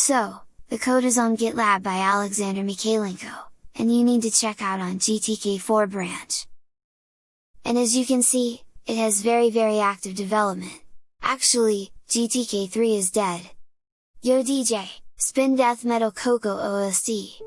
So, the code is on GitLab by Alexander Mikhaylenko, and you need to check out on GTK4 branch. And as you can see, it has very very active development. Actually, GTK3 is dead. Yo DJ, spin death metal Coco O.S.C.